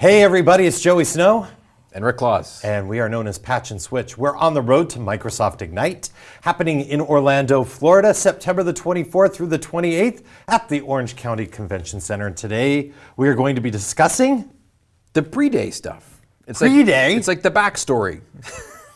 Hey everybody, it's Joey Snow. And Rick Claus. And we are known as Patch and Switch. We're on the road to Microsoft Ignite, happening in Orlando, Florida, September the 24th through the 28th at the Orange County Convention Center. And today we are going to be discussing the pre-day stuff. It's pre-day? Like, it's like the backstory.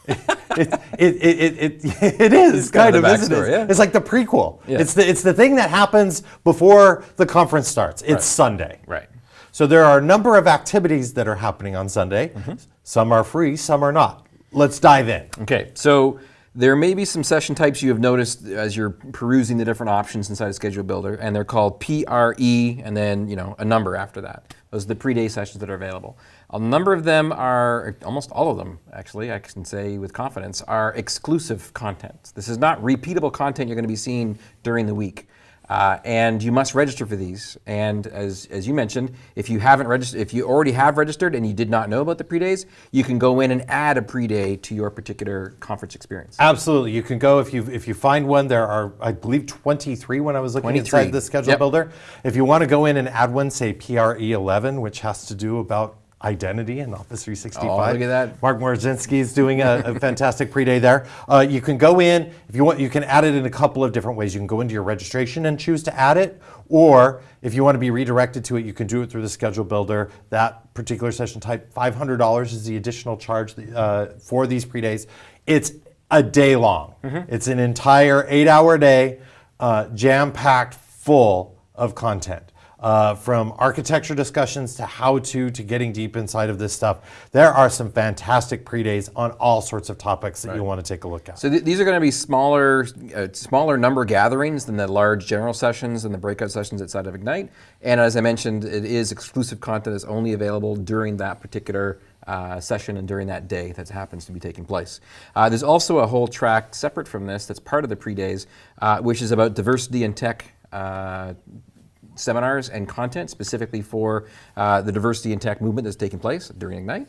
it, it, it, it, it is it's kind, of, isn't it? Yeah. It's like the prequel. Yeah. It's, the, it's the thing that happens before the conference starts. It's right. Sunday. Right. So there are a number of activities that are happening on Sunday. Mm -hmm. Some are free, some are not. Let's dive in. Okay, so there may be some session types you have noticed as you're perusing the different options inside of Schedule Builder, and they're called PRE and then you know a number after that. Those are the pre-day sessions that are available. A number of them are, almost all of them actually, I can say with confidence, are exclusive content. This is not repeatable content you're going to be seeing during the week. Uh, and you must register for these. And as, as you mentioned, if you haven't registered, if you already have registered and you did not know about the pre-days, you can go in and add a pre-day to your particular conference experience. Absolutely, you can go if you if you find one. There are, I believe, 23 when I was looking inside the schedule yep. builder. If you want to go in and add one, say PRE 11, which has to do about identity in Office 365. Oh, look at that. Mark Morowczynski is doing a, a fantastic pre-day there. Uh, you can go in, if you want, you can add it in a couple of different ways. You can go into your registration and choose to add it, or if you want to be redirected to it, you can do it through the schedule builder. That particular session type, $500 is the additional charge uh, for these pre-days. It's a day long. Mm -hmm. It's an entire eight hour day, uh, jam-packed full of content uh, from architecture discussions to how to, to getting deep inside of this stuff. There are some fantastic pre-days on all sorts of topics that right. you want to take a look at. So th these are going to be smaller, uh, smaller number gatherings than the large general sessions and the breakout sessions outside of Ignite. And as I mentioned, it is exclusive content that's only available during that particular uh, session and during that day that happens to be taking place. Uh, there's also a whole track separate from this that's part of the pre-days, uh, which is about diversity in tech uh, seminars and content specifically for uh, the diversity in tech movement that's taking place during Ignite.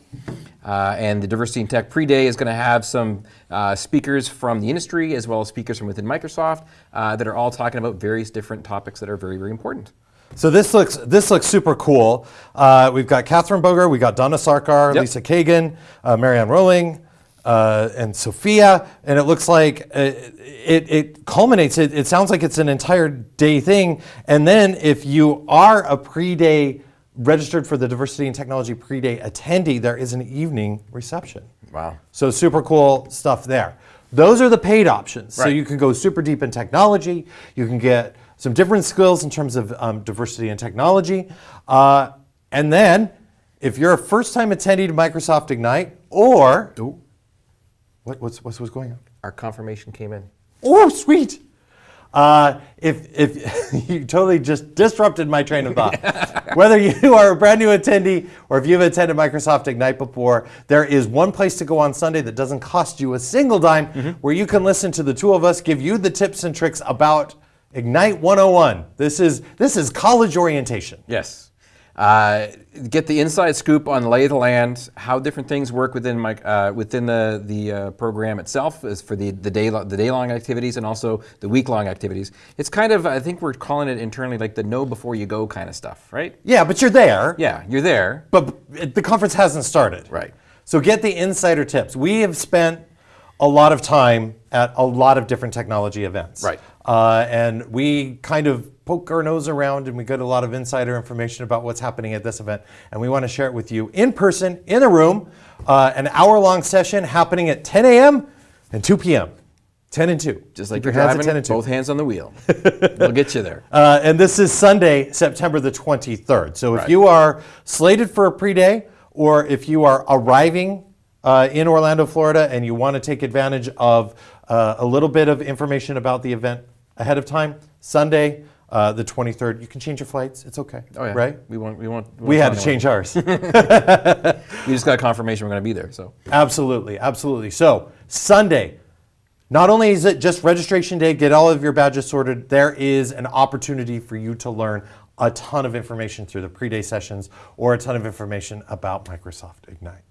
Uh, and the diversity in tech pre-day is going to have some uh, speakers from the industry as well as speakers from within Microsoft uh, that are all talking about various different topics that are very, very important. So this looks this looks super cool. Uh, we've got Catherine Boger, we've got Dona Sarkar, yep. Lisa Kagan, uh, Marianne Rolling, uh, and Sophia, and it looks like uh, it, it culminates, it, it sounds like it's an entire day thing, and then if you are a pre-day registered for the Diversity and Technology pre-day attendee, there is an evening reception. Wow. So super cool stuff there. Those are the paid options. Right. So you can go super deep in technology, you can get some different skills in terms of um, diversity and technology, uh, and then if you're a first-time attendee to Microsoft Ignite, or Ooh. What, what's, what's, what's going on? Our confirmation came in. Oh, sweet. Uh, if, if you totally just disrupted my train of thought. Whether you are a brand new attendee or if you've attended Microsoft Ignite before, there is one place to go on Sunday that doesn't cost you a single dime mm -hmm. where you can listen to the two of us give you the tips and tricks about Ignite 101. This is, this is college orientation. Yes. Uh, get the inside scoop on lay of the land, how different things work within my uh, within the the uh, program itself, is for the the day the day long activities and also the week long activities. It's kind of I think we're calling it internally like the know before you go kind of stuff, right? Yeah, but you're there. Yeah, you're there. But the conference hasn't started. Right. So get the insider tips. We have spent a lot of time at a lot of different technology events. Right. Uh, and we kind of poke our nose around and we get a lot of insider information about what's happening at this event. And we want to share it with you in person, in a room, uh, an hour long session happening at 10 a.m. and 2 p.m. 10 and 2. Just like Keep you're driving, 10 and 2. both hands on the wheel. we'll get you there. Uh, and this is Sunday, September the 23rd. So if right. you are slated for a pre-day or if you are arriving uh, in Orlando, Florida, and you want to take advantage of uh, a little bit of information about the event ahead of time, Sunday, uh, the 23rd. You can change your flights. It's okay. Oh yeah. Right? We want. We want. We, we had to change ours. we just got confirmation we're going to be there. So. Absolutely, absolutely. So Sunday. Not only is it just registration day, get all of your badges sorted, there is an opportunity for you to learn a ton of information through the pre-day sessions or a ton of information about Microsoft Ignite.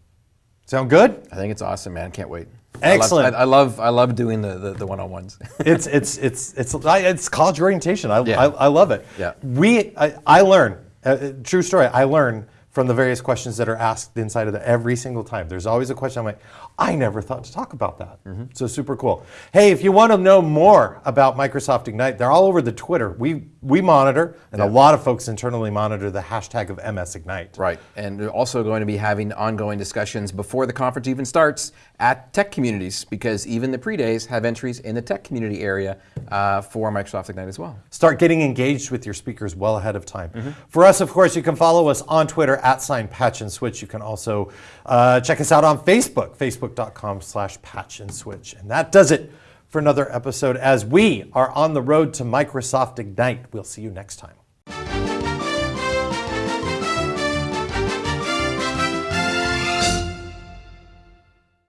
Sound good? I think it's awesome, man. Can't wait. Excellent. I love, I, I love, I love doing the, the, the one-on-ones. it's, it's, it's, it's, it's college orientation. I, yeah. I, I love it. Yeah. We, I, I learn, uh, true story, I learn from the various questions that are asked inside of the every single time. There's always a question I'm like, I never thought to talk about that. So super cool. Hey, if you want to know more about Microsoft Ignite, they're all over the Twitter. We we monitor, and a lot of folks internally monitor the hashtag of MS Ignite. Right, and we're also going to be having ongoing discussions before the conference even starts at tech communities because even the pre-days have entries in the tech community area uh, for Microsoft Ignite as well. Start getting engaged with your speakers well ahead of time. For us, of course, you can follow us on Twitter at sign patch and switch. You can also uh, check us out on Facebook, facebook.com slash patch and switch. And that does it for another episode as we are on the road to Microsoft Ignite. We'll see you next time.